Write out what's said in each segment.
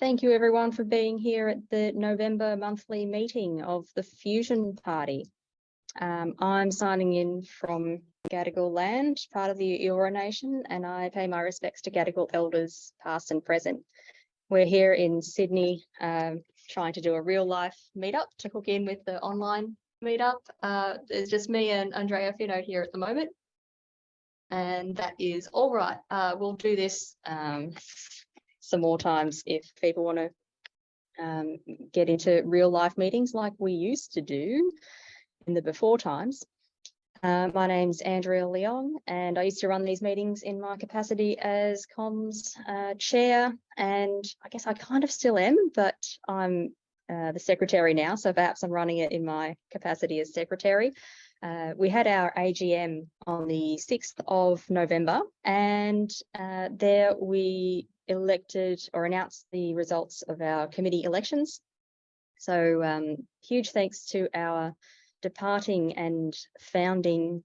thank you everyone for being here at the November monthly meeting of the Fusion Party. Um, I'm signing in from Gadigal land, part of the Eora Nation, and I pay my respects to Gadigal elders past and present. We're here in Sydney um, trying to do a real life meetup to hook in with the online meetup. Uh, it's just me and Andrea Fino here at the moment. And that is all right. Uh, we'll do this um, some more times if people want to um, get into real life meetings like we used to do in the before times. Uh, my name's Andrea Leong and I used to run these meetings in my capacity as comms uh, chair and I guess I kind of still am, but I'm uh, the secretary now, so perhaps I'm running it in my capacity as secretary. Uh, we had our AGM on the 6th of November and uh, there we elected or announced the results of our committee elections. So um, huge thanks to our departing and founding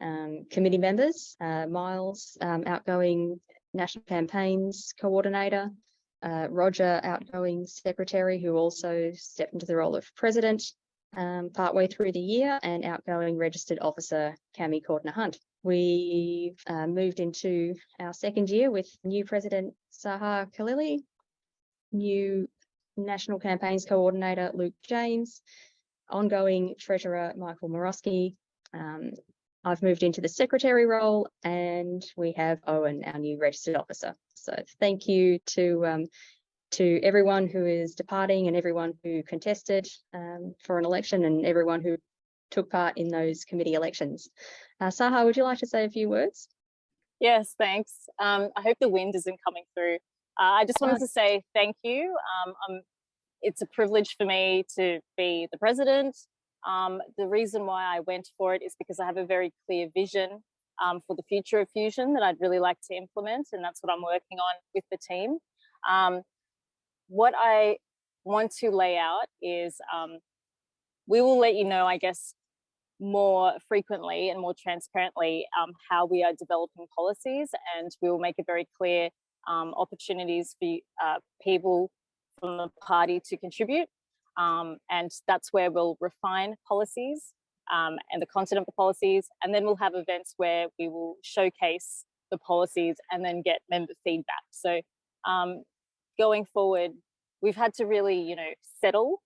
um, committee members, uh, Miles, um, outgoing national campaigns coordinator, uh, Roger, outgoing secretary, who also stepped into the role of president um, partway through the year, and outgoing registered officer, Cami Cordner Hunt. We uh, moved into our second year with new president, Saha Khalili, new national campaigns coordinator, Luke James, ongoing treasurer, Michael Morosky. Um, I've moved into the secretary role and we have Owen, our new registered officer. So thank you to um, to everyone who is departing and everyone who contested um, for an election and everyone who took part in those committee elections. Uh, Saha, would you like to say a few words? Yes, thanks. Um, I hope the wind isn't coming through. Uh, I just wanted to say thank you. Um, it's a privilege for me to be the president. Um, the reason why I went for it is because I have a very clear vision um, for the future of Fusion that I'd really like to implement, and that's what I'm working on with the team. Um, what I want to lay out is um, we will let you know, I guess, more frequently and more transparently um, how we are developing policies and we will make it very clear um, opportunities for uh, people from the party to contribute um, and that's where we'll refine policies um, and the content of the policies and then we'll have events where we will showcase the policies and then get member feedback. So um, going forward we've had to really you know settle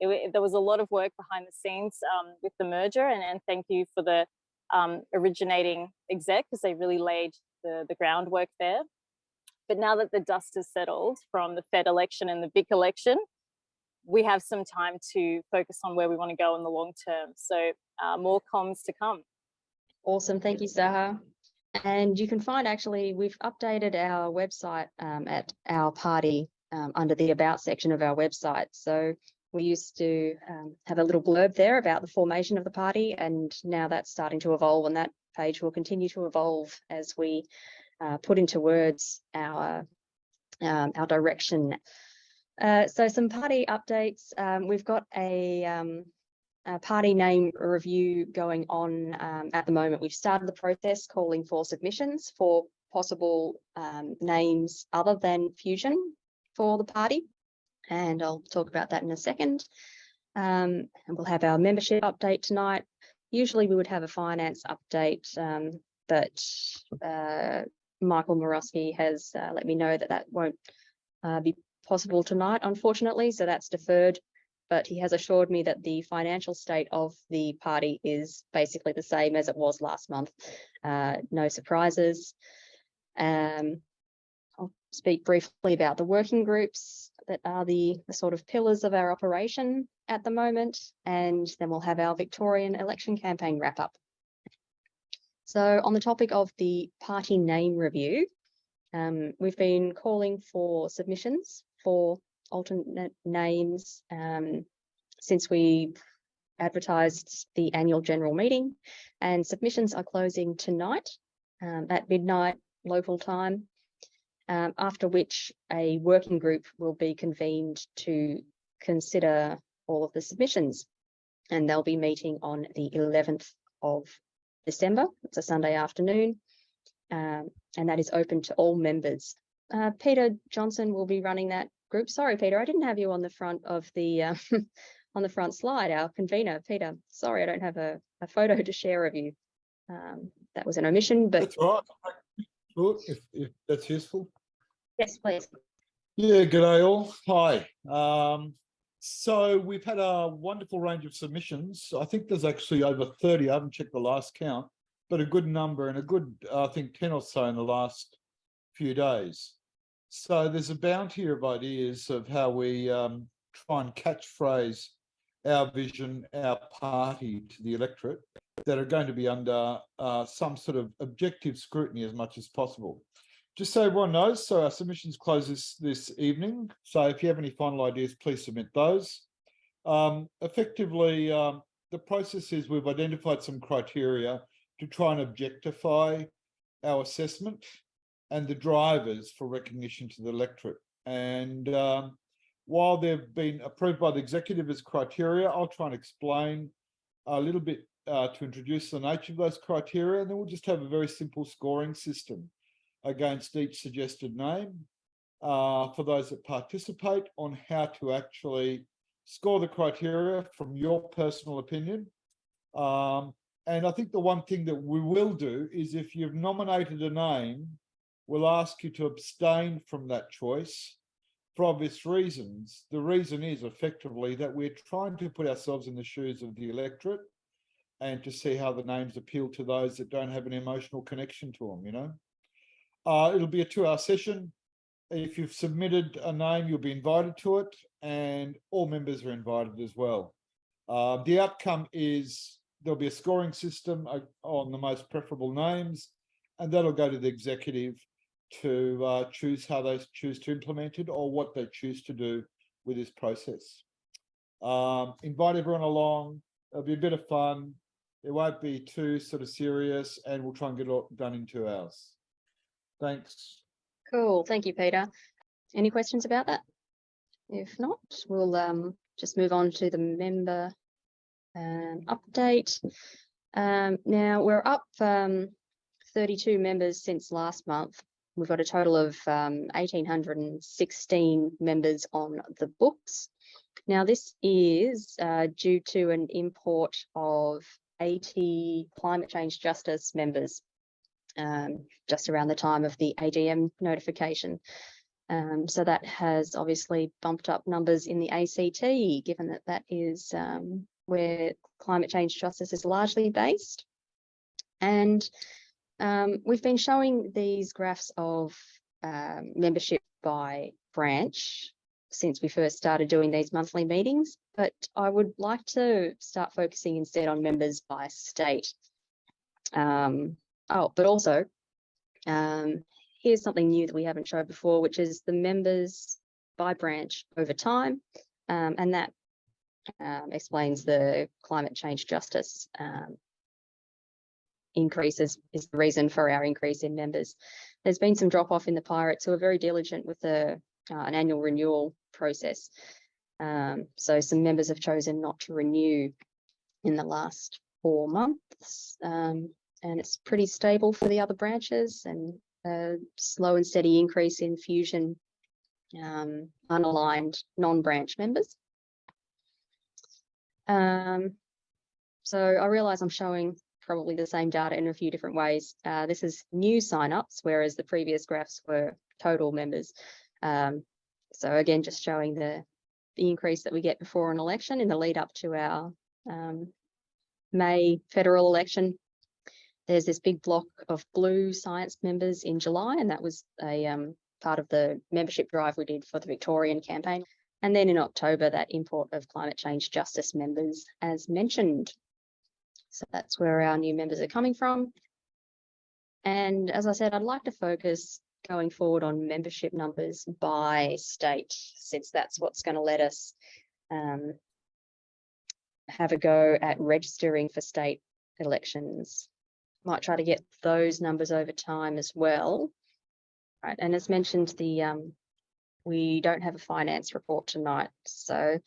it, there was a lot of work behind the scenes um, with the merger and, and thank you for the um, originating exec because they really laid the, the groundwork there. But now that the dust has settled from the Fed election and the Vic election, we have some time to focus on where we want to go in the long term. So uh, more comms to come. Awesome. Thank you, Saha. And you can find actually, we've updated our website um, at our party um, under the about section of our website. So we used to um, have a little blurb there about the formation of the party and now that's starting to evolve and that page will continue to evolve as we uh, put into words our um, our direction. Uh, so some party updates. Um, we've got a, um, a, party name review going on um, at the moment. We've started the process calling for submissions for possible um, names other than Fusion for the party and I'll talk about that in a second. Um, and we'll have our membership update tonight. Usually we would have a finance update, um, but uh, Michael Morosky has uh, let me know that that won't uh, be possible tonight, unfortunately, so that's deferred. But he has assured me that the financial state of the party is basically the same as it was last month. Uh, no surprises. Um, I'll speak briefly about the working groups that are the, the sort of pillars of our operation at the moment, and then we'll have our Victorian election campaign wrap up. So on the topic of the party name review, um, we've been calling for submissions for alternate names um, since we advertised the annual general meeting and submissions are closing tonight um, at midnight local time um, after which a working group will be convened to consider all of the submissions. And they'll be meeting on the 11th of December. It's a Sunday afternoon. Um, and that is open to all members uh, Peter Johnson will be running that group. Sorry, Peter, I didn't have you on the front of the uh, on the front slide, our convener, Peter. Sorry, I don't have a, a photo to share of you. Um, that was an omission, but That's right. If, if that's useful. Yes, please. Yeah, g'day all. Hi. Um, so we've had a wonderful range of submissions. I think there's actually over 30. I haven't checked the last count, but a good number and a good, I think 10 or so in the last few days. So there's a bounty of ideas of how we um, try and catchphrase our vision, our party to the electorate that are going to be under uh, some sort of objective scrutiny as much as possible. Just so everyone knows, so our submissions close this, this evening. So if you have any final ideas, please submit those. Um, effectively, um, the process is we've identified some criteria to try and objectify our assessment and the drivers for recognition to the electorate. And um, while they've been approved by the executive as criteria, I'll try and explain a little bit uh, to introduce the nature of those criteria, and then we'll just have a very simple scoring system against each suggested name uh, for those that participate on how to actually score the criteria from your personal opinion. Um, and I think the one thing that we will do is if you've nominated a name, we'll ask you to abstain from that choice for obvious reasons. The reason is effectively that we're trying to put ourselves in the shoes of the electorate and to see how the names appeal to those that don't have an emotional connection to them, you know? Uh, it'll be a two hour session. If you've submitted a name, you'll be invited to it and all members are invited as well. Uh, the outcome is there'll be a scoring system uh, on the most preferable names and that'll go to the executive to uh, choose how they choose to implement it or what they choose to do with this process. Um, invite everyone along. It'll be a bit of fun. It won't be too sort of serious and we'll try and get it all done in two hours. Thanks. Cool. Thank you, Peter. Any questions about that? If not, we'll um, just move on to the member um, update. Um, now we're up um, 32 members since last month. We've got a total of um, 1,816 members on the books. Now this is uh, due to an import of 80 climate change justice members um, just around the time of the AGM notification. Um, so that has obviously bumped up numbers in the ACT, given that that is um, where climate change justice is largely based. And um, we've been showing these graphs of um, membership by branch since we first started doing these monthly meetings, but I would like to start focusing instead on members by state. Um, oh, but also, um, here's something new that we haven't showed before, which is the members by branch over time, um, and that um, explains the climate change justice um, increases is the reason for our increase in members. There's been some drop off in the pirates who are very diligent with the uh, an annual renewal process. Um, so some members have chosen not to renew in the last four months. Um, and it's pretty stable for the other branches and a slow and steady increase in fusion um, unaligned non-branch members. Um, so I realize I'm showing probably the same data in a few different ways. Uh, this is new signups, whereas the previous graphs were total members. Um, so again, just showing the, the increase that we get before an election in the lead up to our um, May federal election. There's this big block of blue science members in July, and that was a um, part of the membership drive we did for the Victorian campaign. And then in October, that import of climate change justice members, as mentioned. So that's where our new members are coming from. And as I said, I'd like to focus going forward on membership numbers by state, since that's what's going to let us um, have a go at registering for state elections. Might try to get those numbers over time as well. Right, and as mentioned, the um, we don't have a finance report tonight. So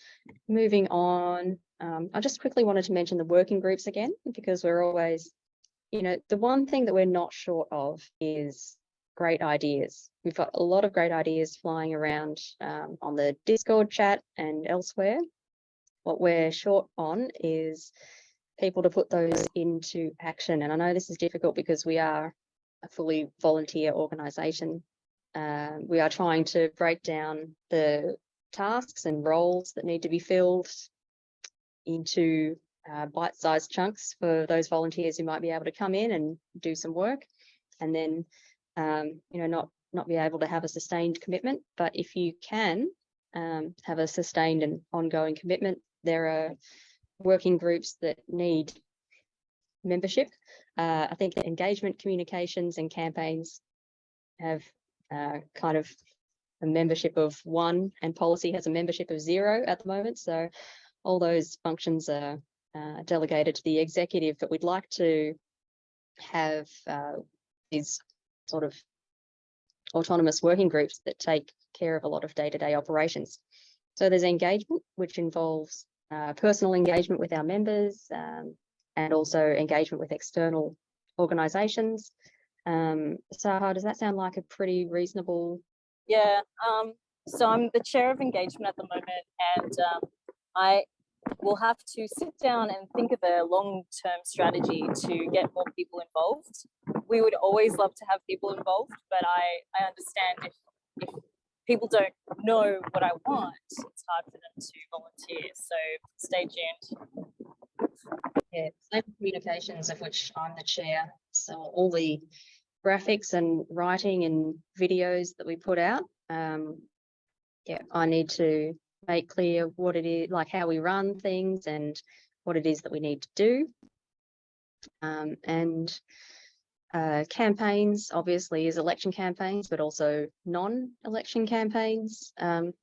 moving on, um, I just quickly wanted to mention the working groups again, because we're always, you know, the one thing that we're not short of is great ideas. We've got a lot of great ideas flying around um, on the Discord chat and elsewhere. What we're short on is people to put those into action. And I know this is difficult because we are a fully volunteer organisation. Uh, we are trying to break down the tasks and roles that need to be filled into uh, bite-sized chunks for those volunteers who might be able to come in and do some work and then um, you know not not be able to have a sustained commitment but if you can um, have a sustained and ongoing commitment there are working groups that need membership uh, I think engagement communications and campaigns have uh, kind of a membership of one and policy has a membership of zero at the moment so all those functions are uh, delegated to the executive, but we'd like to have uh, these sort of autonomous working groups that take care of a lot of day-to-day -day operations. So there's engagement, which involves uh, personal engagement with our members um, and also engagement with external organisations. Um, Saha, does that sound like a pretty reasonable? Yeah, um, so I'm the chair of engagement at the moment and um, I we'll have to sit down and think of a long-term strategy to get more people involved. We would always love to have people involved, but I, I understand if, if people don't know what I want, it's hard for them to volunteer. So stay tuned. Yeah, Communications, of which I'm the chair. So all the graphics and writing and videos that we put out, um, yeah, I need to make clear what it is, like how we run things and what it is that we need to do. Um, and uh, campaigns obviously is election campaigns, but also non-election campaigns. Um,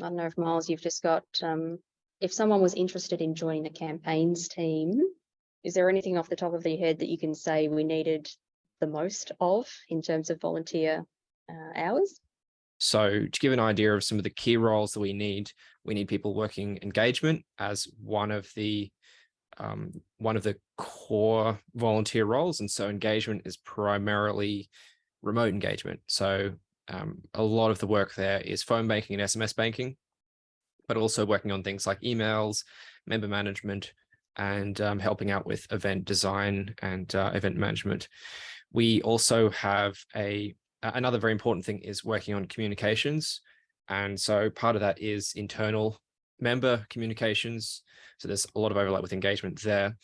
I don't know if Miles, you've just got, um, if someone was interested in joining the campaigns team, is there anything off the top of your head that you can say we needed the most of in terms of volunteer uh, hours? So to give an idea of some of the key roles that we need, we need people working engagement as one of the um, one of the core volunteer roles. And so engagement is primarily remote engagement. So um, a lot of the work there is phone banking and SMS banking, but also working on things like emails, member management, and um, helping out with event design and uh, event management. We also have a another very important thing is working on communications. And so part of that is internal member communications. So there's a lot of overlap with engagement there,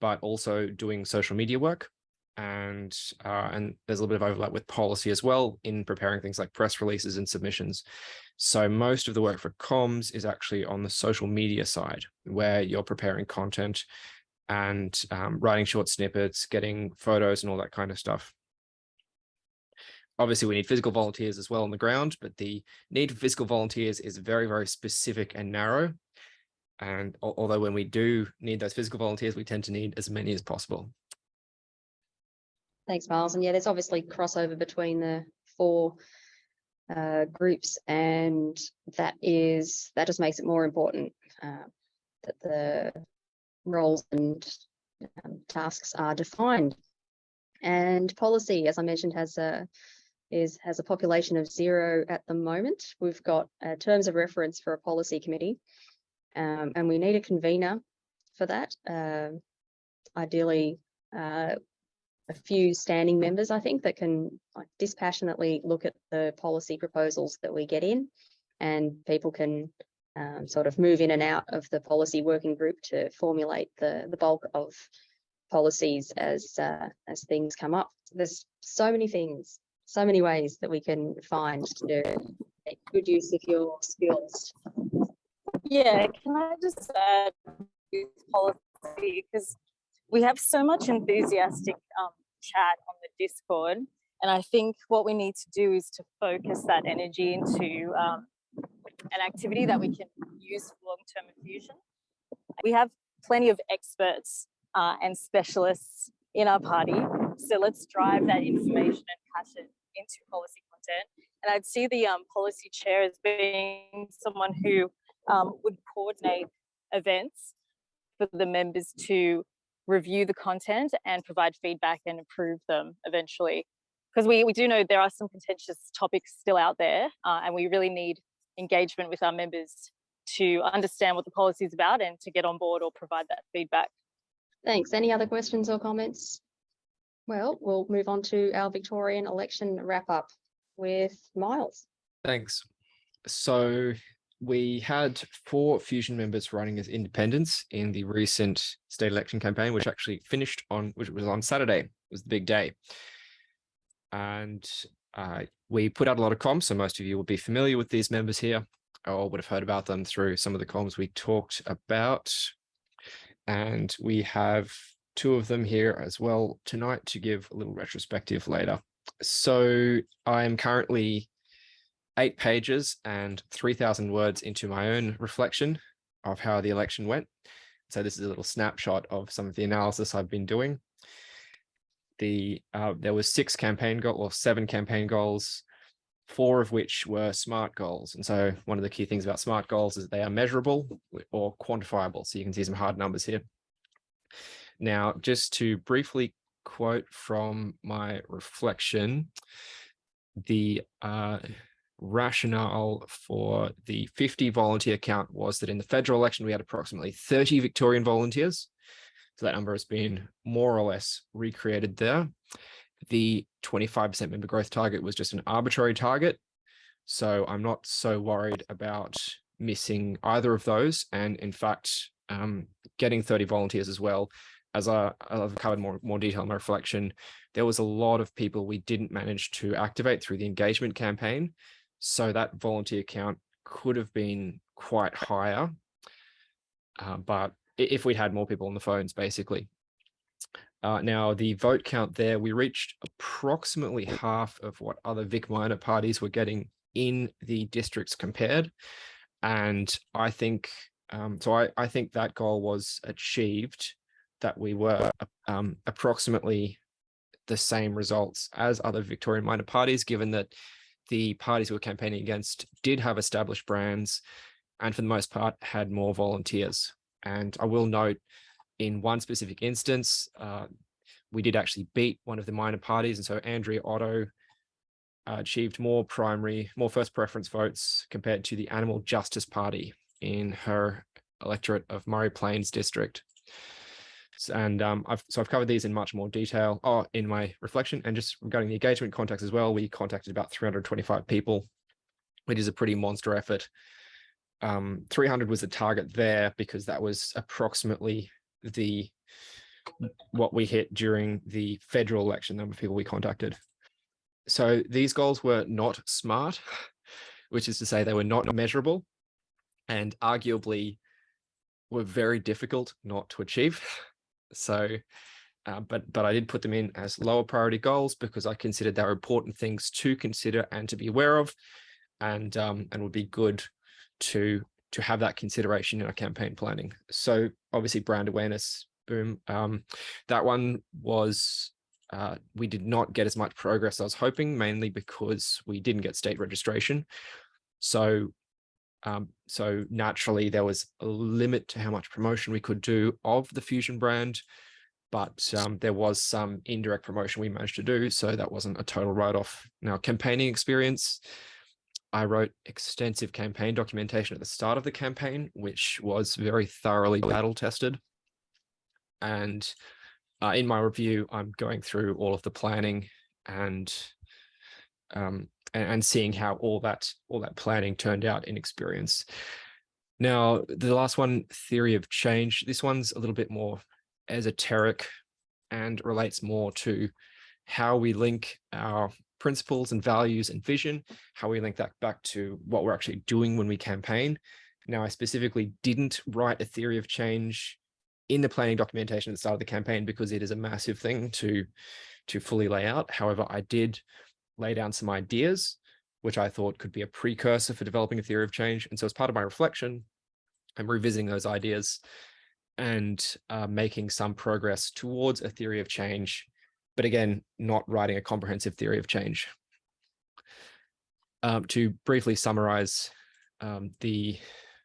but also doing social media work. And, uh, and there's a little bit of overlap with policy as well in preparing things like press releases and submissions. So most of the work for comms is actually on the social media side, where you're preparing content and um, writing short snippets, getting photos and all that kind of stuff obviously we need physical volunteers as well on the ground, but the need for physical volunteers is very, very specific and narrow. And although when we do need those physical volunteers, we tend to need as many as possible. Thanks, Miles. And yeah, there's obviously crossover between the four uh, groups and that is, that just makes it more important uh, that the roles and um, tasks are defined. And policy, as I mentioned, has a is has a population of zero at the moment. We've got uh, terms of reference for a policy committee um, and we need a convener for that. Uh, ideally, uh, a few standing members, I think, that can dispassionately look at the policy proposals that we get in and people can um, sort of move in and out of the policy working group to formulate the, the bulk of policies as uh, as things come up. There's so many things so many ways that we can find to make good use of your skills. Yeah, can I just add policy because we have so much enthusiastic um, chat on the Discord, and I think what we need to do is to focus that energy into um, an activity that we can use for long-term infusion. We have plenty of experts uh, and specialists in our party, so let's drive that information and passion into policy content. And I'd see the um, policy chair as being someone who um, would coordinate events for the members to review the content and provide feedback and improve them eventually. because we, we do know there are some contentious topics still out there uh, and we really need engagement with our members to understand what the policy is about and to get on board or provide that feedback. Thanks. Any other questions or comments? Well, we'll move on to our Victorian election wrap up with Miles. Thanks. So we had four Fusion members running as independents in the recent state election campaign, which actually finished on, which was on Saturday, it was the big day. And uh, we put out a lot of comms, so most of you will be familiar with these members here, or would have heard about them through some of the comms we talked about. And we have two of them here as well tonight to give a little retrospective later. So I'm currently eight pages and 3000 words into my own reflection of how the election went. So this is a little snapshot of some of the analysis I've been doing. The uh, there was six campaign goal or seven campaign goals, four of which were SMART goals. And so one of the key things about SMART goals is they are measurable or quantifiable. So you can see some hard numbers here. Now, just to briefly quote from my reflection, the uh, rationale for the 50 volunteer count was that in the federal election, we had approximately 30 Victorian volunteers. So that number has been more or less recreated there. The 25% member growth target was just an arbitrary target. So I'm not so worried about missing either of those. And in fact, um, getting 30 volunteers as well, as I, I've covered more, more detail in my reflection, there was a lot of people we didn't manage to activate through the engagement campaign. So that volunteer count could have been quite higher. Uh, but if we'd had more people on the phones, basically. Uh, now, the vote count there, we reached approximately half of what other Vic minor parties were getting in the districts compared. And I think, um, so I, I think that goal was achieved, that we were um, approximately the same results as other Victorian minor parties, given that the parties we were campaigning against did have established brands and for the most part had more volunteers. And I will note in one specific instance, uh, we did actually beat one of the minor parties. And so Andrea Otto uh, achieved more primary, more first preference votes compared to the Animal Justice Party in her electorate of Murray Plains district. And um, I've, so I've covered these in much more detail oh, in my reflection and just regarding the engagement contacts as well, we contacted about 325 people, which is a pretty monster effort. Um, 300 was the target there because that was approximately the what we hit during the federal election number of people we contacted. So these goals were not smart, which is to say they were not measurable and arguably were very difficult not to achieve. So, uh, but but I did put them in as lower priority goals because I considered they were important things to consider and to be aware of, and um, and would be good to to have that consideration in our campaign planning. So obviously brand awareness, boom. Um, that one was uh, we did not get as much progress as I was hoping, mainly because we didn't get state registration. So um, so naturally, there was a limit to how much promotion we could do of the Fusion brand, but um, there was some indirect promotion we managed to do. So that wasn't a total write-off. Now, campaigning experience, I wrote extensive campaign documentation at the start of the campaign, which was very thoroughly battle tested. And uh, in my review, I'm going through all of the planning and um, and, and seeing how all that all that planning turned out in experience. Now, the last one, theory of change, this one's a little bit more esoteric and relates more to how we link our principles and values and vision, how we link that back to what we're actually doing when we campaign. Now, I specifically didn't write a theory of change in the planning documentation at the start of the campaign because it is a massive thing to, to fully lay out. However, I did lay down some ideas, which I thought could be a precursor for developing a theory of change. And so as part of my reflection, I'm revisiting those ideas and uh, making some progress towards a theory of change, but again, not writing a comprehensive theory of change. Um, to briefly summarize, um, the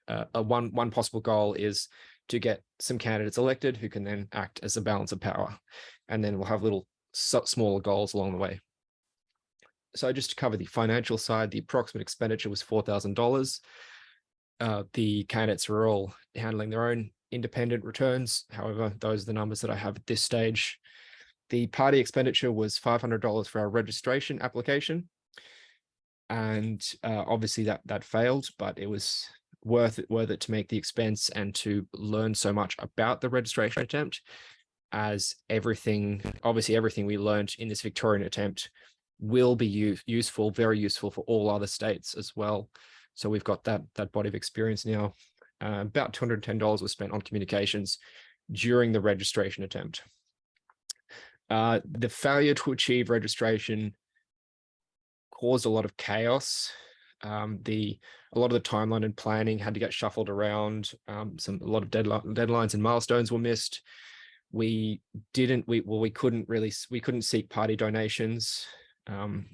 uh, one, one possible goal is to get some candidates elected who can then act as a balance of power. And then we'll have little smaller goals along the way. So just to cover the financial side, the approximate expenditure was $4,000. Uh, the candidates were all handling their own independent returns. However, those are the numbers that I have at this stage. The party expenditure was $500 for our registration application. And uh, obviously that that failed, but it was worth it, worth it to make the expense and to learn so much about the registration attempt as everything, obviously everything we learned in this Victorian attempt will be useful, very useful for all other states as well. So we've got that, that body of experience now. Uh, about $210 was spent on communications during the registration attempt. Uh, the failure to achieve registration caused a lot of chaos. Um, the a lot of the timeline and planning had to get shuffled around. Um, some a lot of deadline, deadlines and milestones were missed. We didn't we well we couldn't really we couldn't seek party donations. Um,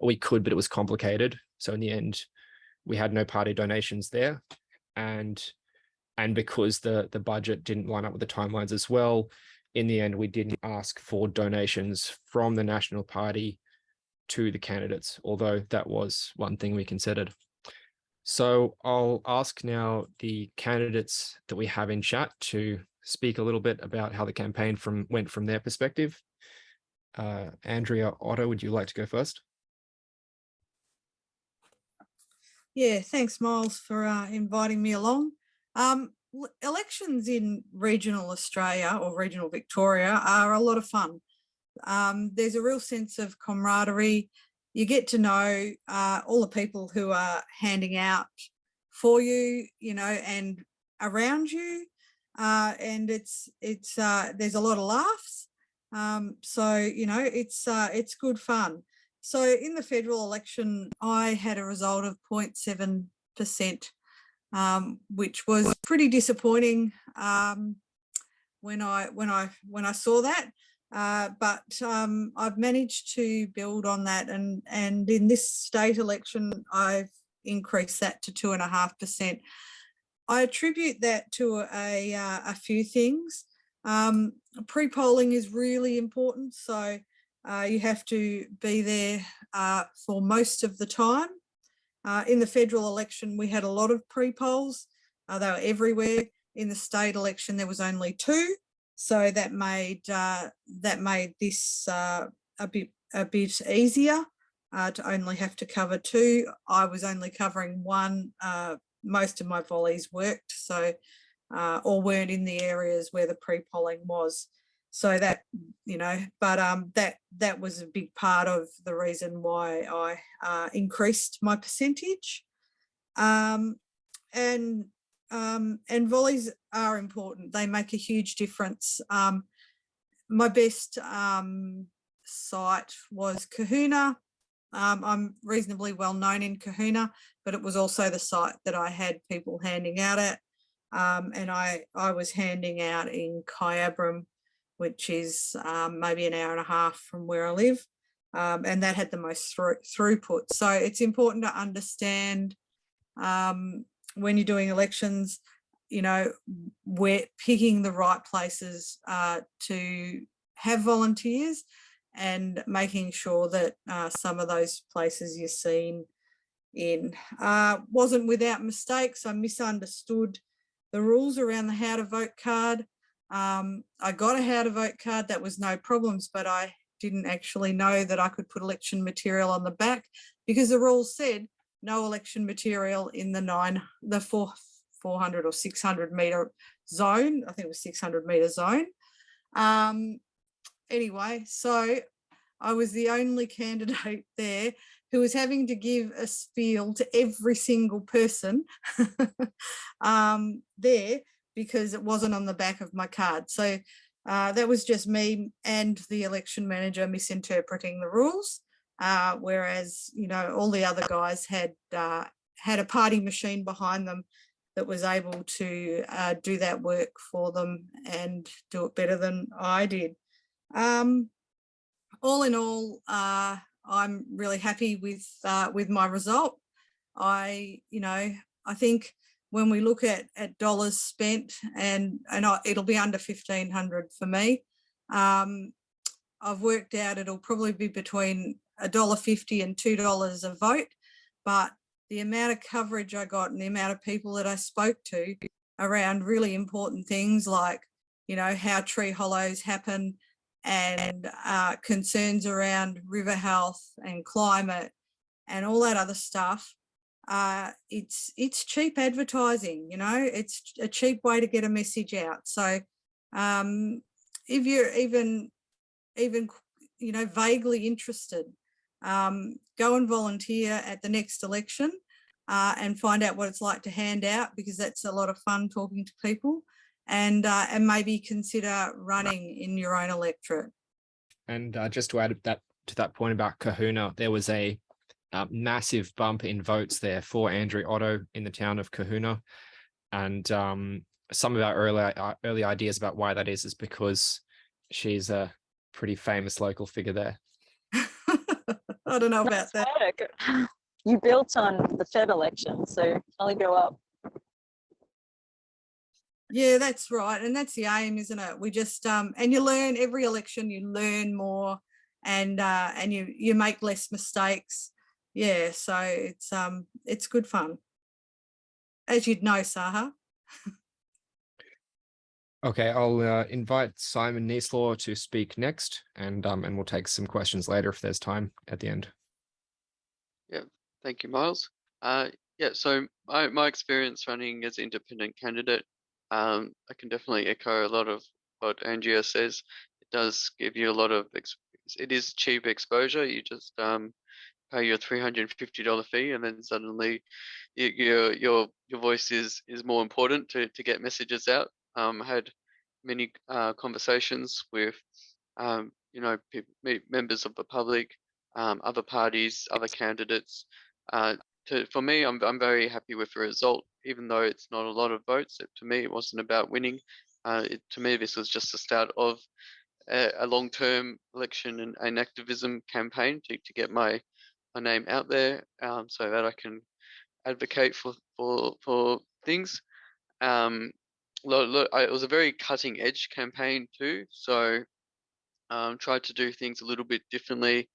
we could, but it was complicated. So in the end, we had no party donations there, and and because the the budget didn't line up with the timelines as well, in the end, we didn't ask for donations from the National Party to the candidates, although that was one thing we considered. So I'll ask now the candidates that we have in chat to speak a little bit about how the campaign from went from their perspective. Uh, Andrea Otto, would you like to go first? Yeah, thanks, Miles, for uh, inviting me along. Um, elections in regional Australia or regional Victoria are a lot of fun. Um, there's a real sense of camaraderie. You get to know uh, all the people who are handing out for you, you know, and around you. Uh, and it's it's uh, there's a lot of laughs. Um, so you know it's uh, it's good fun. So in the federal election, I had a result of 0.7 percent um, which was pretty disappointing um, when I when I when I saw that. Uh, but um, I've managed to build on that, and and in this state election, I've increased that to two and a half percent. I attribute that to a uh, a few things. Um, pre-polling is really important, so uh, you have to be there uh, for most of the time. Uh, in the federal election, we had a lot of pre-polls. Uh, they were everywhere. In the state election, there was only two. So that made uh, that made this uh, a bit a bit easier to only have to cover two. I was only covering one. Most of my volleys worked, so or weren't in the areas where the pre-polling was. So that you know but um that that was a big part of the reason why i uh, increased my percentage. Um and um and volleys are important. They make a huge difference. Um my best um site was Cohuna. Um, I'm reasonably well known in Cohuna, but it was also the site that I had people handing out at. Um, and I, I was handing out in Kyabram which is um, maybe an hour and a half from where I live. Um, and that had the most through, throughput. So it's important to understand um, when you're doing elections, you know, we're picking the right places uh, to have volunteers and making sure that uh, some of those places you're seen in. Uh, wasn't without mistakes. I misunderstood the rules around the how to vote card. Um, I got a how to vote card, that was no problems, but I didn't actually know that I could put election material on the back because the rules said no election material in the nine, the four, 400 or 600 meter zone. I think it was 600 meter zone. Um, anyway, so I was the only candidate there who was having to give a spiel to every single person um, there because it wasn't on the back of my card. So uh, that was just me and the election manager misinterpreting the rules. Uh, whereas, you know, all the other guys had uh, had a party machine behind them that was able to uh, do that work for them and do it better than I did. Um, all in all, uh, I'm really happy with uh, with my result. I, you know, I think when we look at at dollars spent and and I, it'll be under 1500 for me um, I've worked out it'll probably be between a dollar fifty and two dollars a vote, but the amount of coverage I got and the amount of people that I spoke to around really important things like, you know, how tree hollows happen and uh, concerns around river health and climate and all that other stuff. Uh, it's it's cheap advertising, you know, it's a cheap way to get a message out. So um, if you're even even you know vaguely interested, um, go and volunteer at the next election uh, and find out what it's like to hand out because that's a lot of fun talking to people and uh, and maybe consider running in your own electorate. And uh, just to add that to that point about Cohuna, there was a uh, massive bump in votes there for Andrea Otto in the town of Cohuna. And um, some of our early, uh, early ideas about why that is, is because she's a pretty famous local figure there. I don't know about that. Work. You built on the Fed election, so only go up. Yeah, that's right. And that's the aim, isn't it? We just um and you learn every election, you learn more and uh and you you make less mistakes. Yeah, so it's um it's good fun. As you'd know, Saha. Okay, I'll uh, invite Simon Neeslaw to speak next and um and we'll take some questions later if there's time at the end. Yeah, thank you, Miles. Uh, yeah, so my, my experience running as independent candidate, um, I can definitely echo a lot of what Andrea says. It does give you a lot of, it is cheap exposure. You just um, pay your $350 fee and then suddenly you, your your your voice is is more important to, to get messages out. Um, I had many uh, conversations with, um, you know, members of the public, um, other parties, other candidates, uh, to, for me, I'm, I'm very happy with the result, even though it's not a lot of votes. It, to me, it wasn't about winning. Uh, it, to me, this was just the start of a, a long-term election and, and, activism campaign to, to get my my name out there, um, so that I can advocate for for for things. Um, I, it was a very cutting-edge campaign too, so um, tried to do things a little bit differently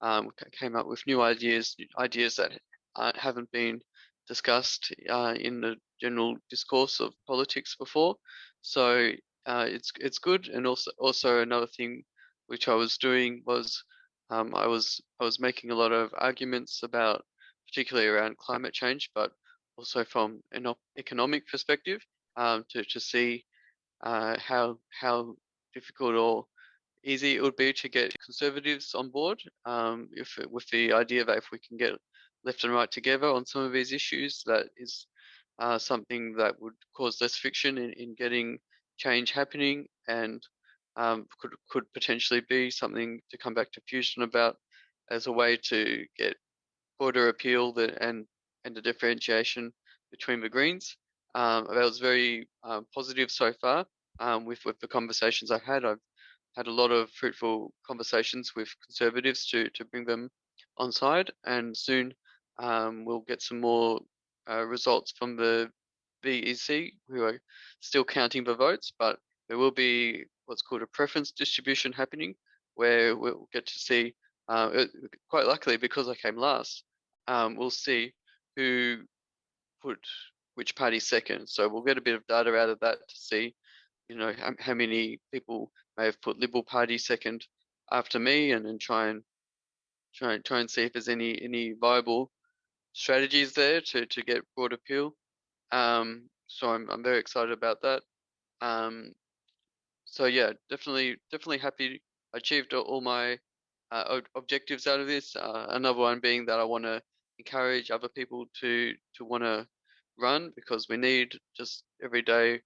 um, came up with new ideas, ideas that uh, haven't been discussed uh, in the general discourse of politics before. So uh, it's it's good. And also also another thing which I was doing was um, I was I was making a lot of arguments about particularly around climate change, but also from an economic perspective um, to to see uh, how how difficult or easy it would be to get conservatives on board um, if with the idea that if we can get left and right together on some of these issues, that is uh, something that would cause less friction in, in getting change happening and um, could could potentially be something to come back to fusion about as a way to get border appeal that and and the differentiation between the Greens. Um, that was very uh, positive so far um, with with the conversations I've had. I've had a lot of fruitful conversations with conservatives to to bring them on side, and soon um, we'll get some more uh, results from the VEC, who are still counting the votes, but there will be what's called a preference distribution happening, where we'll get to see, uh, quite luckily because I came last, um, we'll see who put which party second. So we'll get a bit of data out of that to see, you know, how, how many people may have put Liberal Party second after me, and then try and try and try and see if there's any any viable strategies there to to get broad appeal. Um, so I'm I'm very excited about that. Um, so yeah, definitely definitely happy. Achieved all my uh, objectives out of this. Uh, another one being that I want to encourage other people to to want to run because we need just everyday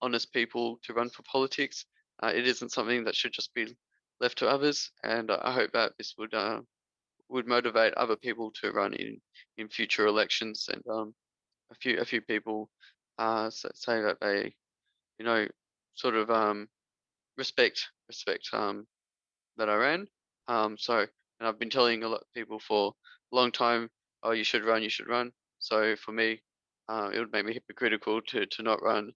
honest people to run for politics. Uh, it isn't something that should just be left to others, and I hope that this would uh, would motivate other people to run in in future elections. And um, a few a few people uh, say that they, you know, sort of um, respect respect um, that I ran. Um, so, and I've been telling a lot of people for a long time, oh, you should run, you should run. So for me, uh, it would make me hypocritical to to not run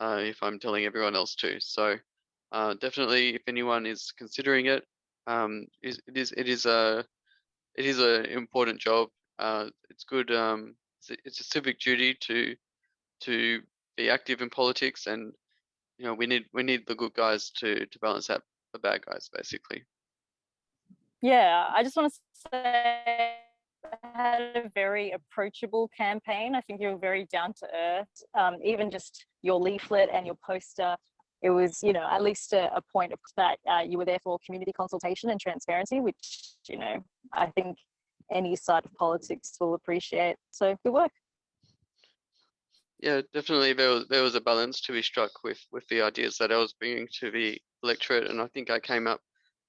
uh, if I'm telling everyone else to. So uh, definitely, if anyone is considering it, um, it is it is a it is an important job. Uh, it's good. Um, it's, a, it's a civic duty to to be active in politics, and you know we need we need the good guys to to balance out the bad guys, basically. Yeah, I just want to say had a very approachable campaign. I think you were very down to earth. Um, even just your leaflet and your poster, it was, you know, at least a, a point of that uh, you were there for community consultation and transparency, which, you know, I think any side of politics will appreciate. So good work. Yeah, definitely. There was there was a balance to be struck with with the ideas that I was bringing to the electorate, and I think I came up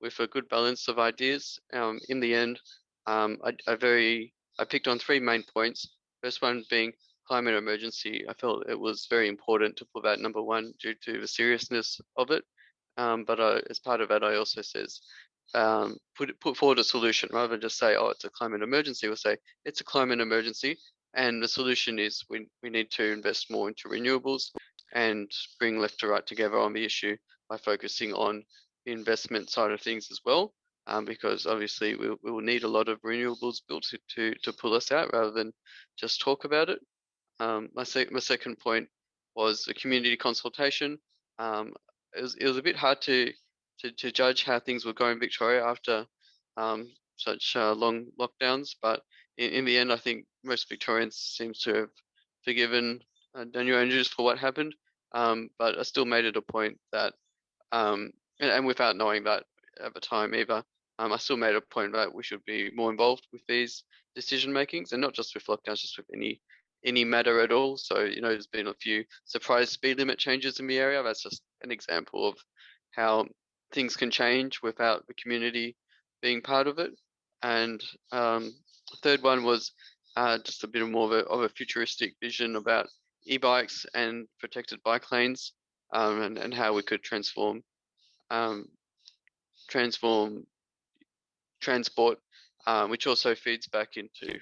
with a good balance of ideas. Um, in the end, um, I, I very I picked on three main points. First one being climate emergency. I felt it was very important to put that number one due to the seriousness of it. Um, but uh, as part of that, I also says um, put put forward a solution rather than just say, oh, it's a climate emergency. We'll say it's a climate emergency, and the solution is we we need to invest more into renewables and bring left to right together on the issue by focusing on the investment side of things as well. Um, because obviously we, we will need a lot of renewables built to, to, to pull us out rather than just talk about it. Um, my, sec- my second point was a community consultation. Um, it, was, it was a bit hard to, to, to judge how things were going in Victoria after um, such uh, long lockdowns, but in, in, the end, I think most Victorians seem to have forgiven uh, Daniel Andrews for what happened. Um, but I still made it a point that, um, and, and, without knowing that at the time either, um, I still made a point that we should be more involved with these decision makings, and not just with lockdowns, just with any any matter at all. So, you know, there's been a few surprise speed limit changes in the area. That's just an example of how things can change without the community being part of it. And um, third one was uh, just a bit more of a, of a futuristic vision about e-bikes and protected bike lanes um, and, and how we could transform um, transform transport, uh, which also feeds back into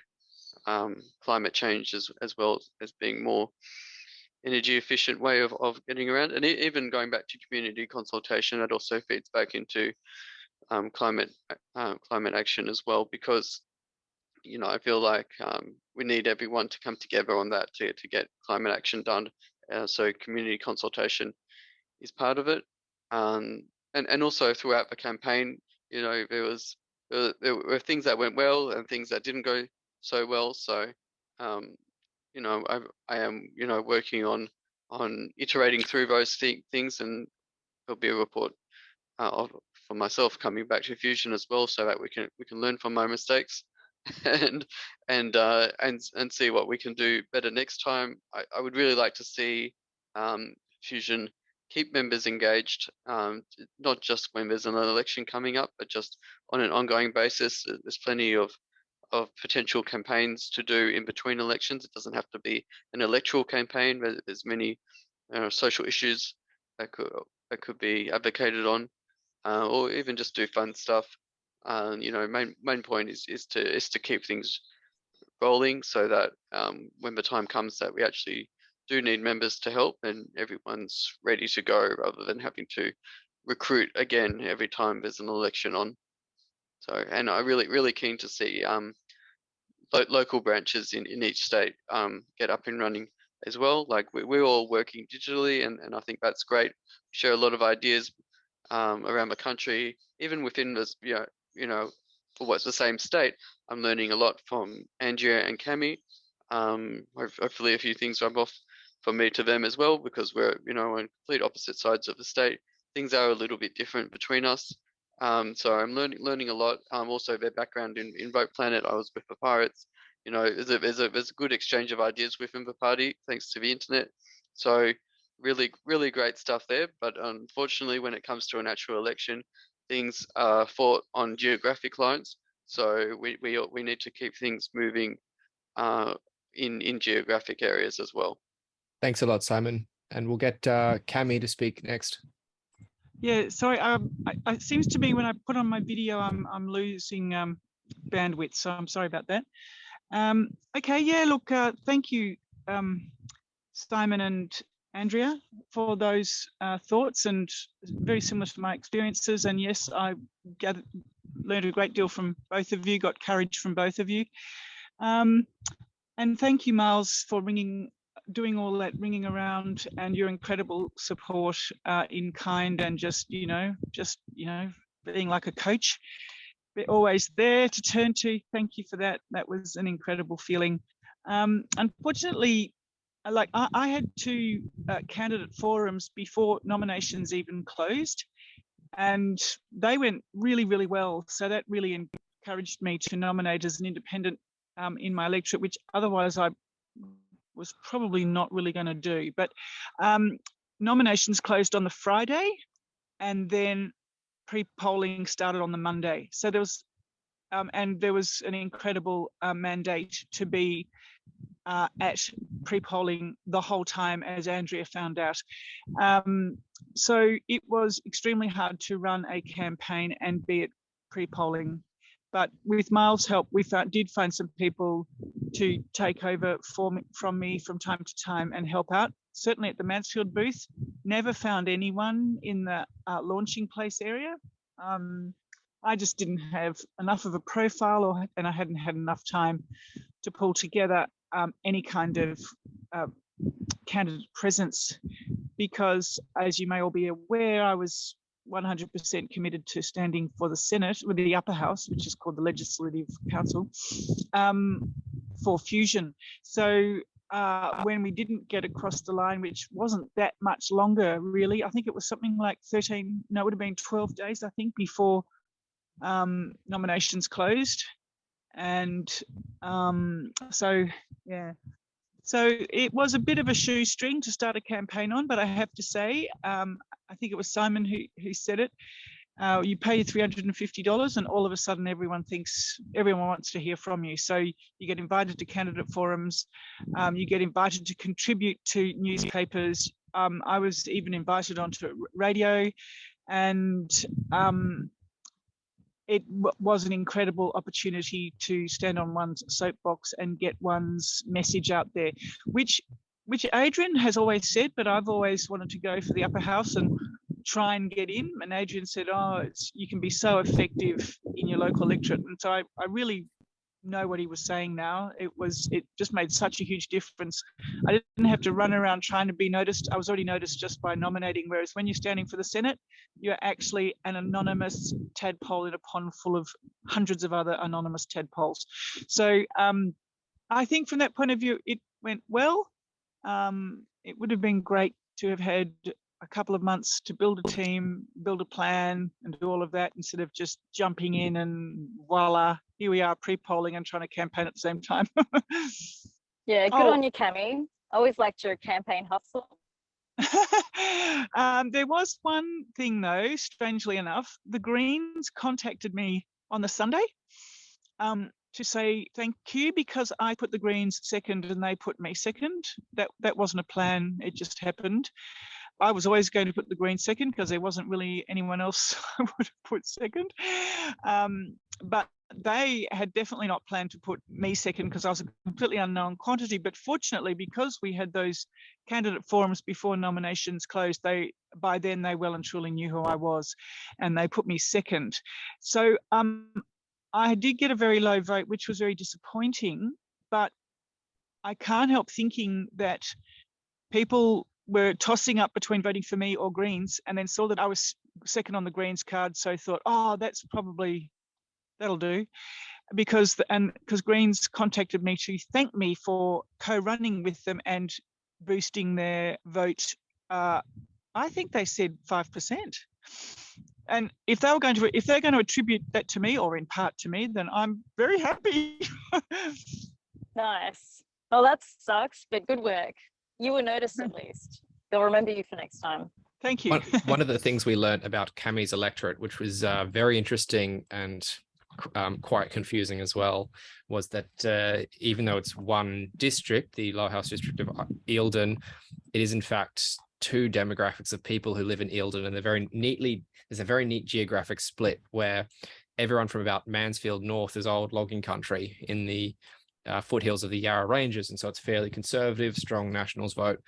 um, climate change as, as well as being more energy efficient way of, of getting around. And even going back to community consultation, that also feeds back into um, climate uh, climate action as well, because you know I feel like um, we need everyone to come together on that to to get climate action done. Uh, so community consultation is part of it, um, and and also throughout the campaign, you know there was there were things that went well and things that didn't go so well. So, um, you know, I, I am, you know, working on on iterating through those th things, and there'll be a report uh, of, for myself coming back to Fusion as well, so that we can we can learn from my mistakes and and uh, and and see what we can do better next time. I, I would really like to see um, Fusion keep members engaged, um, not just when there's an election coming up, but just on an ongoing basis. There's plenty of of potential campaigns to do in between elections. It doesn't have to be an electoral campaign. There's many uh, social issues that could that could be advocated on, uh, or even just do fun stuff. Uh, you know, main main point is is to is to keep things rolling so that um, when the time comes that we actually do need members to help and everyone's ready to go rather than having to recruit again every time there's an election on. So, and I really, really keen to see um, lo local branches in, in each state um, get up and running as well. Like we, we're all working digitally, and, and I think that's great. Share a lot of ideas um, around the country, even within this, you know, you know, for what's the same state. I'm learning a lot from Andrea and Cami. Um, hopefully, a few things rub off from me to them as well, because we're, you know, on complete opposite sides of the state. Things are a little bit different between us. Um, so I'm learning learning a lot. Um, also their background in, in Vote Planet, I was with the Pirates. You know, there's a, there's a there's a good exchange of ideas within the party thanks to the internet. So really really great stuff there. But unfortunately, when it comes to an actual election, things are fought on geographic lines. So we we we need to keep things moving uh, in in geographic areas as well. Thanks a lot, Simon. And we'll get uh, Cami to speak next. Yeah, sorry. Um, I, it seems to me when I put on my video, I'm I'm losing um, bandwidth, so I'm sorry about that. Um, okay, yeah. Look, uh, thank you, um, Simon and Andrea, for those uh, thoughts, and very similar to my experiences. And yes, I gathered, learned a great deal from both of you, got courage from both of you. Um, and thank you, Miles, for ringing, doing all that ringing around and your incredible support uh, in kind and just, you know, just, you know, being like a coach. They're always there to turn to. Thank you for that. That was an incredible feeling. Um, unfortunately, uh, like I, I had two uh, candidate forums before nominations even closed and they went really, really well. So that really encouraged me to nominate as an independent um, in my electorate, which otherwise I was probably not really going to do. But um, nominations closed on the Friday and then pre-polling started on the Monday. So there was, um, and there was an incredible uh, mandate to be uh, at pre-polling the whole time, as Andrea found out. Um, so it was extremely hard to run a campaign and be at pre-polling. But with Miles' help, we found, did find some people to take over for me, from me from time to time and help out. Certainly at the Mansfield booth, never found anyone in the uh, launching place area. Um, I just didn't have enough of a profile or and I hadn't had enough time to pull together um, any kind of uh, candidate presence because as you may all be aware, I was 100% committed to standing for the Senate with the upper house, which is called the Legislative Council, um, for fusion. So uh, when we didn't get across the line, which wasn't that much longer, really, I think it was something like 13, no, it would have been 12 days, I think, before um, nominations closed. And um, so, yeah, so it was a bit of a shoestring to start a campaign on, but I have to say, um, I think it was Simon who, who said it. Uh, you pay $350 and all of a sudden everyone thinks everyone wants to hear from you. So you get invited to candidate forums, um, you get invited to contribute to newspapers. Um, I was even invited onto radio and um, it was an incredible opportunity to stand on one's soapbox and get one's message out there, which which Adrian has always said, but I've always wanted to go for the upper house and try and get in. And Adrian said, oh, you can be so effective in your local electorate. And so I, I really know what he was saying now. It was, it just made such a huge difference. I didn't have to run around trying to be noticed. I was already noticed just by nominating. Whereas when you're standing for the Senate, you're actually an anonymous tadpole in a pond full of hundreds of other anonymous tadpoles. So um, I think from that point of view, it went well. Um, it would have been great to have had a couple of months to build a team, build a plan, and do all of that instead of just jumping in and voila, here we are pre-polling and trying to campaign at the same time. yeah, good Oh. on you, Cami. Always liked your campaign hustle. um, there was one thing though, strangely enough, the Greens contacted me on the Sunday um, to say thank you because I put the Greens second and they put me second. That that wasn't a plan; it just happened. I was always going to put the Greens second because there wasn't really anyone else I would have put second. Um, but they had definitely not planned to put me second because I was a completely unknown quantity. But fortunately, because we had those candidate forums before nominations closed, they by then they well and truly knew who I was, and they put me second. So um, I did get a very low vote, which was very disappointing. But I can't help thinking that people were tossing up between voting for me or Greens, and then saw that I was second on the Greens card, so thought, oh, that's probably that'll do because the, and because greens contacted me to thank me for co-running with them and boosting their vote uh, i think they said 5% and if they were going to if they're going to attribute that to me or in part to me then i'm very happy Nice. Well, that sucks, but good work. You were noticed at least. They'll remember you for next time. thank you One, one of the things we learnt about Cami's electorate, which was uh, very interesting and um, quite confusing as well, was that uh, even though it's one district, the Lower House district of uh, Eildon, it is in fact two demographics of people who live in Eildon, and they're very neatly. There's a very neat geographic split where everyone from about Mansfield North is old logging country in the uh, foothills of the Yarra Ranges, and so it's fairly conservative, strong Nationals vote.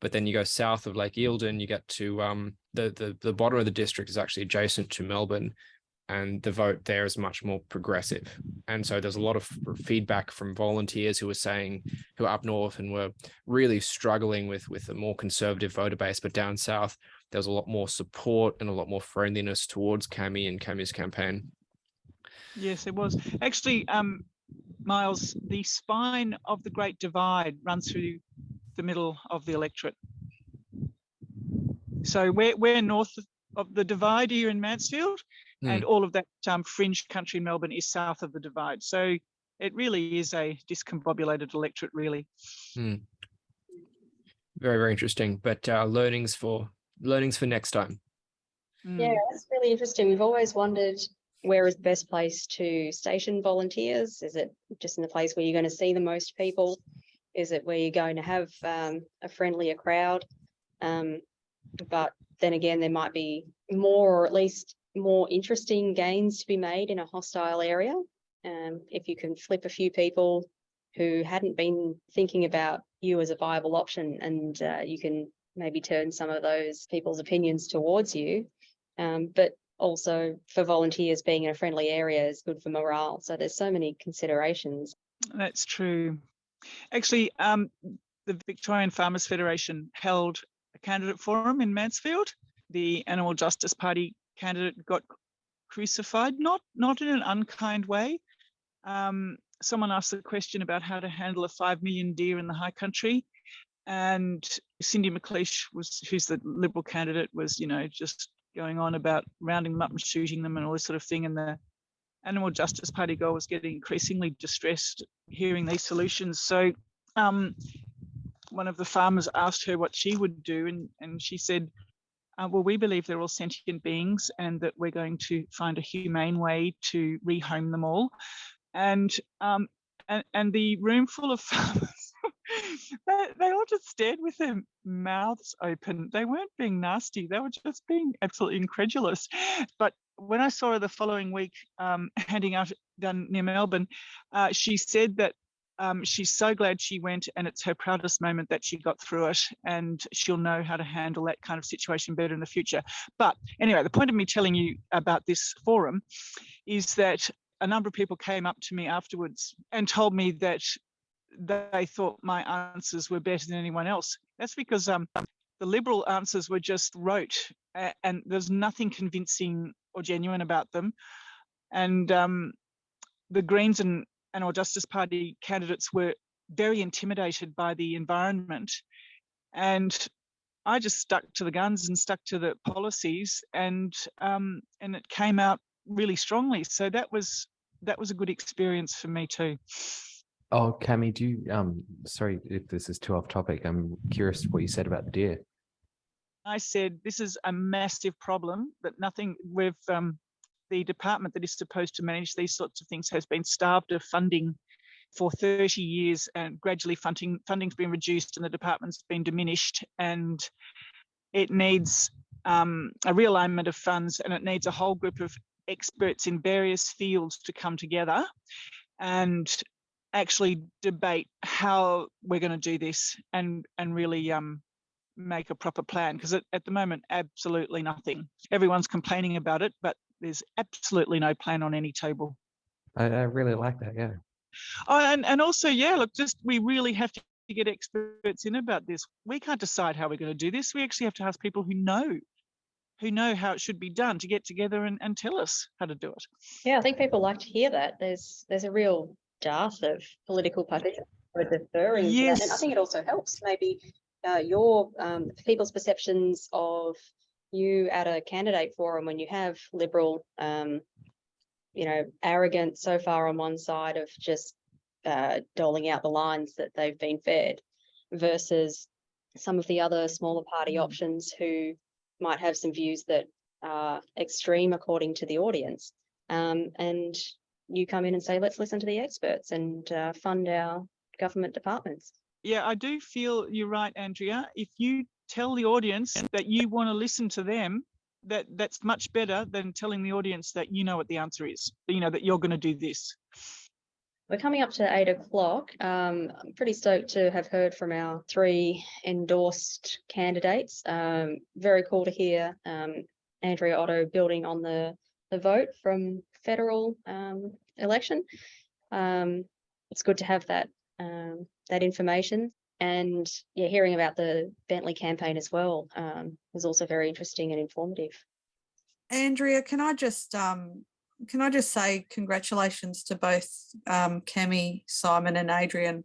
But then you go south of Lake Eildon, you get to um, the, the the bottom of the district is actually adjacent to Melbourne, and the vote there is much more progressive. And so there's a lot of feedback from volunteers who were saying, who are up north and were really struggling with, with a more conservative voter base, but down south, there was a lot more support and a lot more friendliness towards Cami and Cami's campaign. Yes, it was. Actually, um, Miles, the spine of the Great Divide runs through the middle of the electorate. So we're, we're north of the divide here in Mansfield, and all of that um, fringe country Melbourne is south of the divide. So it really is a discombobulated electorate, really. Very, very interesting, but uh, learnings for learnings for next time. Mm. Yeah, that's really interesting. We've always wondered where is the best place to station volunteers? Is it just in the place where you're going to see the most people? Is it where you're going to have um, a friendlier crowd? Um, but then again, there might be more or at least more interesting gains to be made in a hostile area. Um, if you can flip a few people who hadn't been thinking about you as a viable option and uh, you can maybe turn some of those people's opinions towards you. Um, but also for volunteers being in a friendly area is good for morale. So there's so many considerations. That's true. Actually, um, the Victorian Farmers Federation held a candidate forum in Mansfield. The Animal Justice Party candidate got crucified, not not in an unkind way. Um, someone asked the question about how to handle a five million deer in the high country, and Cindy McLeish was, who's the Liberal candidate, was you know just going on about rounding them up and shooting them and all this sort of thing. And the Animal Justice Party girl was getting increasingly distressed hearing these solutions. So um, one of the farmers asked her what she would do, and, and she said, uh, well, we believe they're all sentient beings and that we're going to find a humane way to rehome them all. And um, and, and the room full of farmers, they, they all just stared with their mouths open. They weren't being nasty, they were just being absolutely incredulous. But when I saw her the following week um, handing out down near Melbourne, uh, she said that um, she's so glad she went and it's her proudest moment that she got through it and she'll know how to handle that kind of situation better in the future. But anyway, the point of me telling you about this forum is that a number of people came up to me afterwards and told me that they thought my answers were better than anyone else. That's because um, the Liberal answers were just rote and there's nothing convincing or genuine about them. And um, the Greens and our Justice Party candidates were very intimidated by the environment. And I just stuck to the guns and stuck to the policies and um, and it came out really strongly. So that was that was a good experience for me too. Oh, Cami, do you, um, sorry if this is too off topic. I'm curious what you said about the deer. I said, this is a massive problem that nothing with um, the department that is supposed to manage these sorts of things has been starved of funding for 30 years and gradually funding funding's been reduced and the department's been diminished and it needs um, a realignment of funds and it needs a whole group of experts in various fields to come together and actually debate how we're going to do this and and really um, make a proper plan because at, at the moment absolutely nothing everyone's complaining about it but there's absolutely no plan on any table I, I really like that. Yeah. oh, and, and also yeah look just we really have to get experts in about this we can't decide how we're going to do this we actually have to ask people who know who know how it should be done to get together and, and tell us how to do it Yeah, I think people like to hear that. There's there's a real dearth of political participation deferring that. And I think it also helps maybe uh, your um, people's perceptions of you at a candidate forum when you have liberal, um, you know, arrogant so far on one side of just uh, doling out the lines that they've been fed versus some of the other smaller party Mm. options who might have some views that are extreme according to the audience. Um, and you come in and say, let's listen to the experts and uh, fund our government departments. Yeah, I do feel you're right, Andrea. If you tell the audience that you want to listen to them, that that's much better than telling the audience that you know what the answer is. You know that you're going to do this. We're coming up to eight o'clock. Um, I'm pretty stoked to have heard from our three endorsed candidates. Um, very cool to hear um, Andrea Otto building on the the vote from federal um, election. Um, it's good to have that um, that information. And yeah, hearing about the Bentleigh campaign as well um, was also very interesting and informative. Andrea, can I just um, can I just say congratulations to both um, Cami, Simon, and Adrian.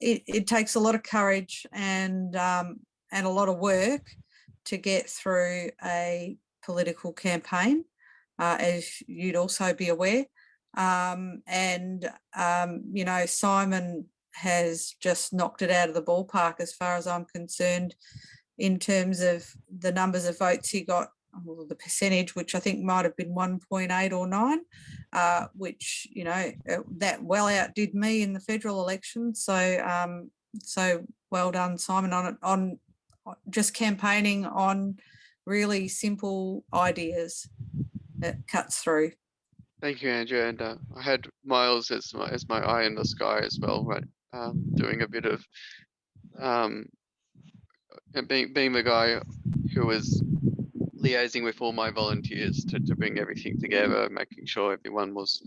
It, it takes a lot of courage and um, and a lot of work to get through a political campaign, uh, as you'd also be aware. Um, and um, you know, Simon has just knocked it out of the ballpark as far as I'm concerned in terms of the numbers of votes he got the percentage, which I think might have been 1.8 or 9, uh, which, you know, uh, that well outdid me in the federal election. So, um, so well done, Simon, on on just campaigning on really simple ideas that cuts through. Thank you, Andrew. And uh, I had Miles as my, as my eye in the sky as well, right? Um, doing a bit of um, being being the guy who was liaising with all my volunteers to, to bring everything together, making sure everyone was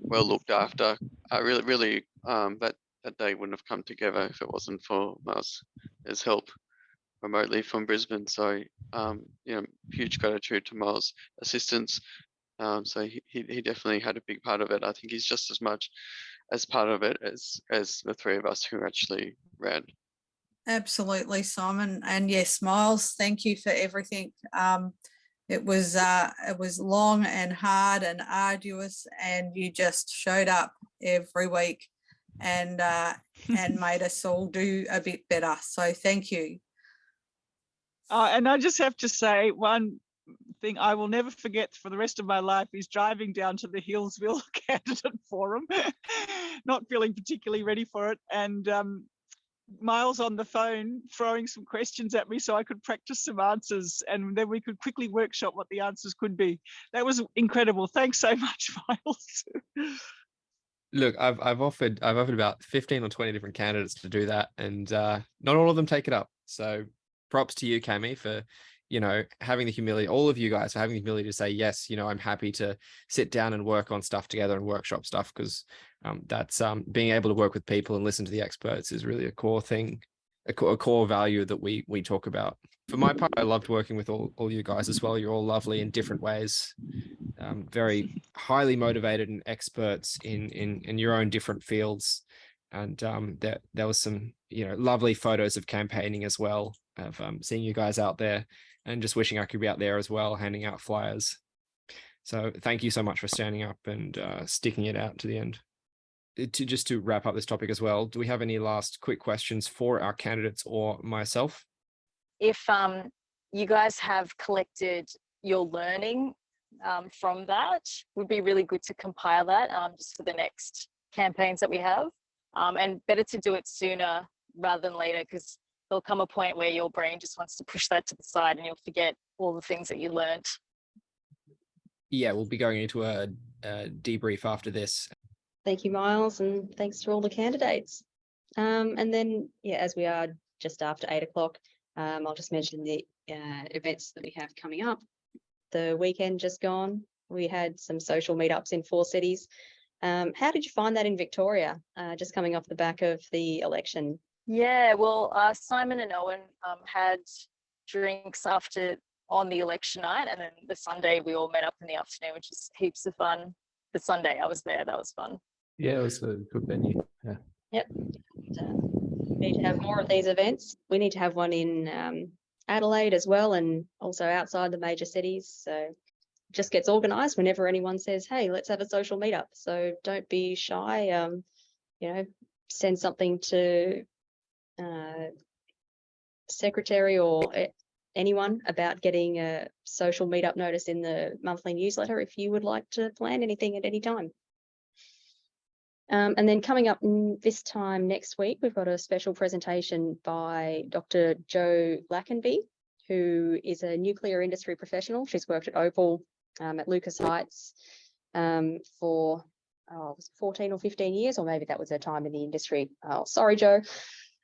well looked after. I really, really, um, that that day wouldn't have come together if it wasn't for Miles' help remotely from Brisbane. So, um, you know, huge gratitude to Miles' assistance. Um, so he, he he definitely had a big part of it. I think he's just as much as part of it as as the three of us who actually ran. Absolutely, Simon. And yes, Miles, thank you for everything. Um, it was uh, it was long and hard and arduous, and you just showed up every week and uh, and made us all do a bit better. So thank you. Uh, and I just have to say one thing I will never forget for the rest of my life is driving down to the Healesville candidate forum, not feeling particularly ready for it. And um, Miles on the phone throwing some questions at me so I could practice some answers and then we could quickly workshop what the answers could be. That was incredible. Thanks so much, Miles. Look, I've I've offered I've offered about 15 or 20 different candidates to do that and uh, not all of them take it up. So props to you, Cami, for you know, having the humility, all of you guys for having the humility to say, yes, you know, I'm happy to sit down and work on stuff together and workshop stuff because um, that's um, being able to work with people and listen to the experts is really a core thing, a core, a core value that we we talk about. For my part, I loved working with all, all you guys as well. You're all lovely in different ways, um, very highly motivated and experts in, in, in your own different fields. And um, there, there was some, you know, lovely photos of campaigning as well, of um, seeing you guys out there and just wishing I could be out there as well, handing out flyers. So thank you so much for standing up and uh, sticking it out to the end. Uh, to just to wrap up this topic as well, do we have any last quick questions for our candidates or myself? If um, you guys have collected your learning um, from that, would be really good to compile that um, just for the next campaigns that we have. Um, and better to do it sooner rather than later because there'll come a point where your brain just wants to push that to the side and you'll forget all the things that you learned. Yeah, we'll be going into a, a debrief after this. Thank you, Miles, and thanks to all the candidates. Um, and then, yeah, as we are just after eight o'clock, um, I'll just mention the uh, events that we have coming up. The weekend just gone, we had some social meetups in four cities. Um, how did you find that in Victoria, uh, just coming off the back of the election? Yeah, well, uh, Simon and Owen um, had drinks after on the election night, and then the Sunday we all met up in the afternoon, which is heaps of fun. The Sunday I was there, that was fun. Yeah, it was a good venue. Yeah. Yep. And, uh, we need to have more of these events. We need to have one in um, Adelaide as well, and also outside the major cities. So just gets organised whenever anyone says, "Hey, let's have a social meetup." So don't be shy. Um, you know, send something to uh, secretary or anyone about getting a social meetup notice in the monthly newsletter if you would like to plan anything at any time. Um, and then coming up this time next week, we've got a special presentation by Dr. Jo Lackenby, who is a nuclear industry professional. She's worked at Opal, um, at Lucas Heights um, for oh, 14 or 15 years, or maybe that was her time in the industry. Oh, sorry, Jo.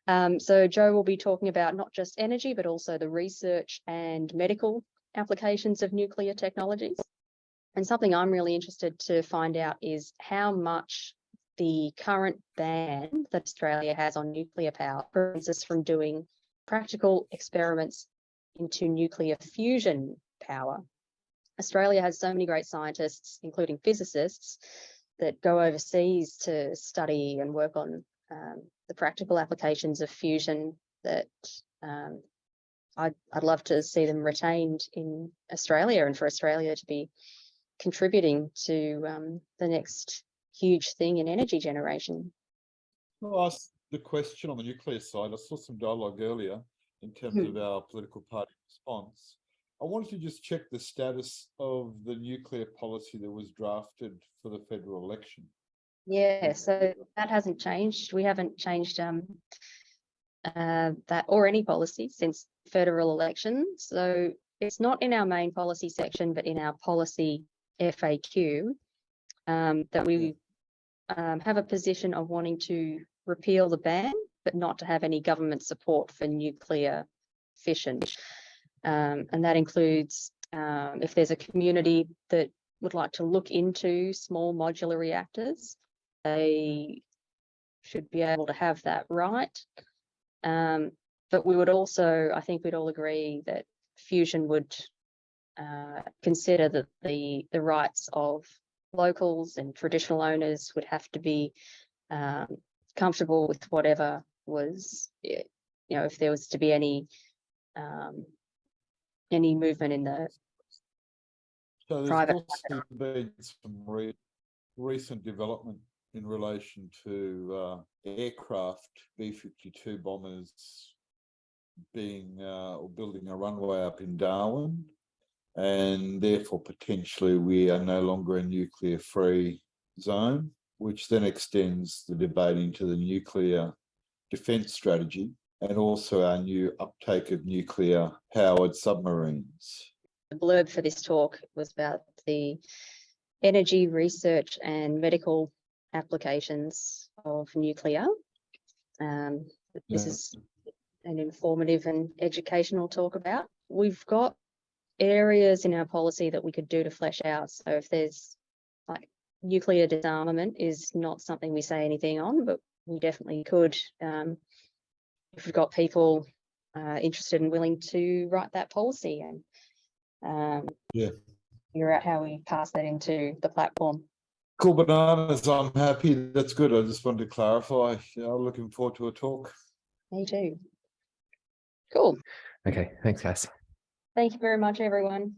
Um, so Jo will be talking about not just energy, but also the research and medical applications of nuclear technologies. And something I'm really interested to find out is how much the current ban that Australia has on nuclear power prevents us from doing practical experiments into nuclear fusion power. Australia has so many great scientists, including physicists, that go overseas to study and work on um, the practical applications of fusion that um, I'd, I'd love to see them retained in Australia and for Australia to be contributing to um, the next huge thing in energy generation. I'll ask the question on the nuclear side. I saw some dialogue earlier in terms Hmm. of our political party response. I wanted to just check the status of the nuclear policy that was drafted for the federal election. Yeah, so that hasn't changed. We haven't changed um, uh, that or any policy since federal election. So it's not in our main policy section, but in our policy FAQ um, that we um, have a position of wanting to repeal the ban, but not to have any government support for nuclear fission. Um, and that includes um, if there's a community that would like to look into small modular reactors, they should be able to have that right. Um, but we would also, I think we'd all agree that fusion would uh, consider that the the rights of locals and traditional owners would have to be um, comfortable with whatever was, eh, you know, if there was to be any um, any movement in the So there's Private also been some re- recent development in relation to uh, aircraft, B-52 bombers being uh, or building a runway up in Darwin. And therefore potentially we are no longer a nuclear free zone, which then extends the debate into the nuclear defense strategy and also our new uptake of nuclear powered submarines. the blurb for this talk was about the energy research and medical applications of nuclear. Um, this Yeah. is an informative and educational talk about. We've got areas in our policy that we could do to flesh out. So if there's like nuclear disarmament is not something we say anything on, but we definitely could. Um, if we've got people uh, interested and willing to write that policy and um, Yeah. figure out how we pass that into the platform. Cool bananas, I'm happy, that's good, I just wanted to clarify, yeah, I'm looking forward to a talk. Me too. Cool. Okay, thanks, guys. Thank you very much, everyone.